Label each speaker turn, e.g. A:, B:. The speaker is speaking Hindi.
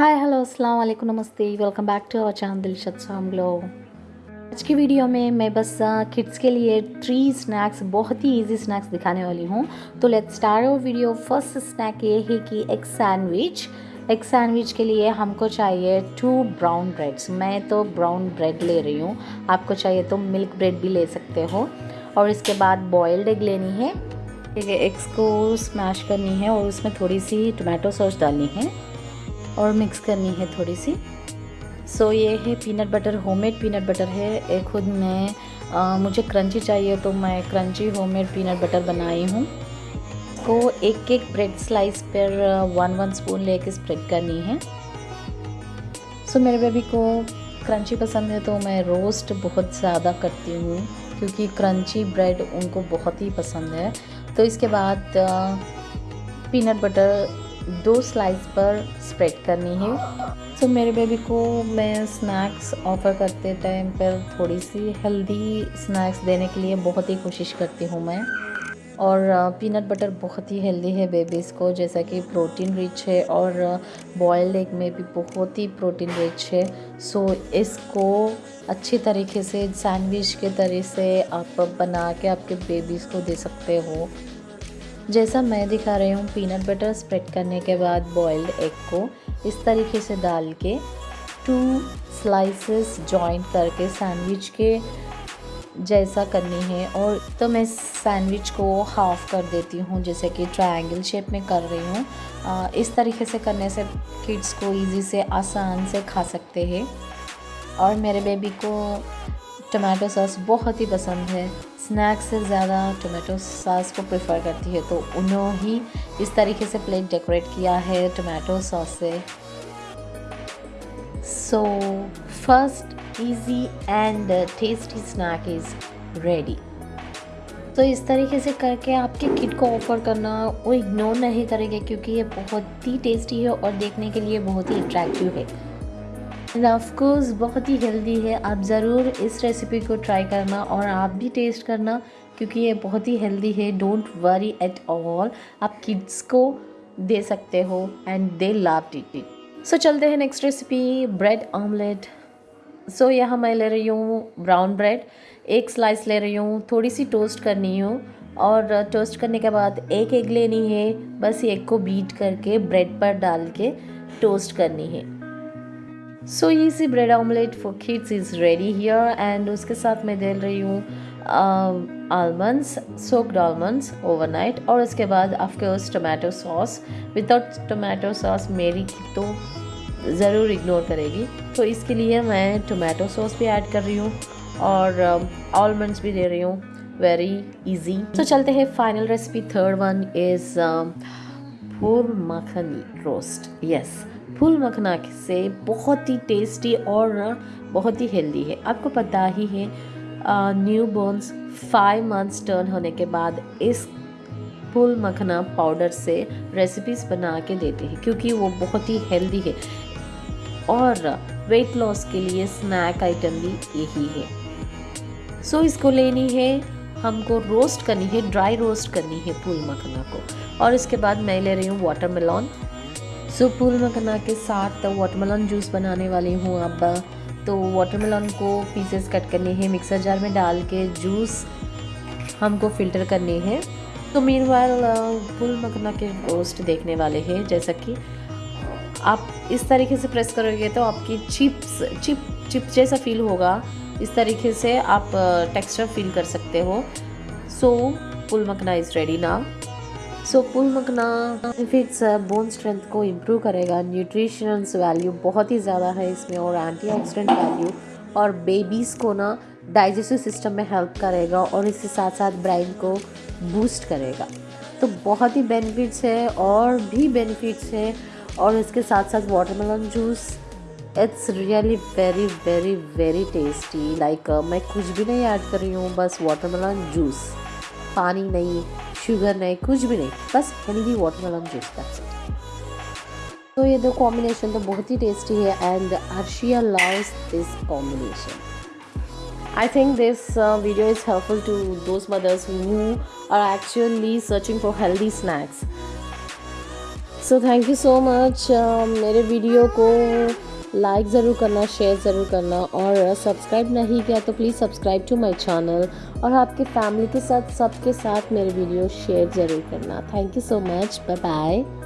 A: हाय हेलो अस्सलाम वालेकुम नमस्ते welcome back to our channel Dilshad शाम आज की वीडियो में मैं बस किड्स के लिए थ्री स्नैक्स बहुत ही इजी स्नैक्स दिखाने वाली हूँ। तो लेट्स स्टार्ट और वीडियो फ़र्स्ट स्नैक ये है कि एक सैंडविच एक सैंडविच के लिए हमको चाहिए टू ब्राउन ब्रेड्स मैं तो ब्राउन ब्रेड ले रही हूँ। आपको चाहिए तो मिल्क ब्रेड भी ले सकते हो। और इसके बाद बॉयल्ड एग लेनी है। एग्स को स्मैश करनी है और उसमें थोड़ी सी टोमेटो सॉस डालनी है। और मिक्स करनी है थोड़ी सी। सो so, ये है peanut butter homemade peanut butter है। खुद मैं आ, मुझे क्रंची चाहिए तो मैं क्रंची होममेड पीनट बटर बनाई हूँ। को एक एक ब्रेड स्लाइस पर वन वन स्पून लेके स्प्रेड करनी है। सो so, मेरे बेबी को क्रंची पसंद है तो मैं रोस्ट बहुत ज़्यादा करती हूँ क्योंकि क्रंची ब्रेड उनको बहुत ही पसंद है। तो इसके बाद पीनट बटर दो स्लाइस पर स्प्रेड करनी है। सो so, मेरे बेबी को मैं स्नैक्स ऑफ़र करते टाइम पर थोड़ी सी हेल्दी स्नैक्स देने के लिए बहुत ही कोशिश करती हूँ मैं। और पीनट बटर बहुत ही हेल्दी है बेबीज़ को जैसा कि प्रोटीन रिच है और बॉयल्ड एग में भी बहुत ही प्रोटीन रिच है। सो इसको अच्छी तरीके से सैंडविच के तरह से आप बना के आपके बेबीज़ को दे सकते हो। जैसा मैं दिखा रही हूँ पीनट बटर स्प्रेड करने के बाद बॉइल्ड एग को इस तरीके से डाल के टू स्लाइसेस जॉइंट करके सैंडविच के जैसा करनी है। और तो मैं सैंडविच को हाफ़ कर देती हूँ, जैसे कि ट्रायंगल शेप में कर रही हूँ। इस तरीके से करने से किड्स को इजी से, आसान से खा सकते हैं। और मेरे बेबी को टमाटो सॉस बहुत ही पसंद है। स्नैक्स से ज़्यादा टमाटो सॉस को प्रेफर करती है तो उन्होंने ही इस तरीके से प्लेट डेकोरेट किया है टमाटो सॉस से। So first easy and tasty snack is ready तो इस तरीके से करके आपके किट को ऑफ़र करना वो इग्नोर नहीं करेंगे, क्योंकि ये बहुत ही टेस्टी है और देखने के लिए बहुत ही अट्रैक्टिव है। एंड ऑफकोर्स बहुत ही हेल्दी है। आप ज़रूर इस रेसिपी को ट्राई करना और आप भी टेस्ट करना, क्योंकि ये बहुत ही हेल्दी है। डोंट वरी एट ऑल आप किड्स को दे सकते हो and they love it it so चलते हैं next recipe bread omelette so यहाँ मैं ले रही हूँ ब्राउन ब्रेड एक स्लाइस ले रही हूँ। थोड़ी सी टोस्ट करनी हूँ। और टोस्ट करने के बाद एक एग लेनी है। बस एग को बीट करके ब्रेड पर डाल के टोस्ट करनी है। So easy bread omelette for kids is ready here and उसके साथ मैं डाल रही हूँ आलमंड्स सोक्ड आलमंड्स ओवरनाइट और उसके बाद of course tomato sauce without tomato sauce मेरी तो ज़रूर इग्नोर करेगी। तो इसके लिए मैं टमाटो सॉस भी ऐड कर रही हूँ और आलमंड्स um, भी दे रही हूँ। वेरी इजी तो चलते हैं final recipe third one is फूल मखनी रोस्ट यस फूल मखना से बहुत ही टेस्टी और बहुत ही हेल्दी है। आपको पता ही है newborns five months turn होने के बाद इस फूल मखना पाउडर से रेसिपीज़ बना के देते हैं क्योंकि वो बहुत ही हेल्दी है। और वेट लॉस के लिए स्नैक आइटम भी यही है। सो so, इसको लेनी है हमको रोस्ट करनी है ड्राई रोस्ट करनी है फूल मखना को। और इसके बाद मैं ले रही हूँ वाटर वाटरमेलॉन सो फूल मखना के साथ वाटरमेलन जूस बनाने वाली हूँ अब। तो वाटरमेलन को पीसेस कट करने हैं। मिक्सर जार में डाल के जूस हमको फ़िल्टर करने हैं। तो मीन फूल मखना के रोस्ट देखने वाले हैं। जैसा कि आप इस तरीके से प्रेस करोगे तो आपकी चिप्स चिप चिप जैसा फील होगा। इस तरीके से आप टेक्सचर फील कर सकते हो। सो फुल मखना इज़ रेडी ना सो पुल मखना बेनिफिट्स बोन स्ट्रेंथ को इम्प्रूव करेगा न्यूट्रिशंस वैल्यू बहुत ही ज़्यादा है इसमें और एंटीऑक्सीडेंट वैल्यू और बेबीज़ को ना डाइजेस्टिव सिस्टम में हेल्प करेगा और इसके साथ साथ ब्रेन को बूस्ट करेगा तो बहुत ही बेनिफिट्स है और भी बेनिफिट्स है और इसके साथ साथ watermelon juice it's really very very very tasty like मैं कुछ भी नहीं ऐड कर रही हूँ, बस वाटरमेलन जूस पानी नहीं शुगर नहीं कुछ भी नहीं बस हेल्दी वाटरमेलन जूस का तो ये दो कॉम्बिनेशन तो बहुत ही टेस्टी है and Arshiya loves this combination I think this uh, video is helpful to those mothers who are actually searching for healthy snacks. So thank you so much मेरे वीडियो को लाइक ज़रूर करना, शेयर ज़रूर करना और सब्सक्राइब नहीं किया तो please subscribe to my channel और आपके फैमिली के साथ, सबके साथ मेरे वीडियो शेयर ज़रूर करना। Thank you so much. Bye bye.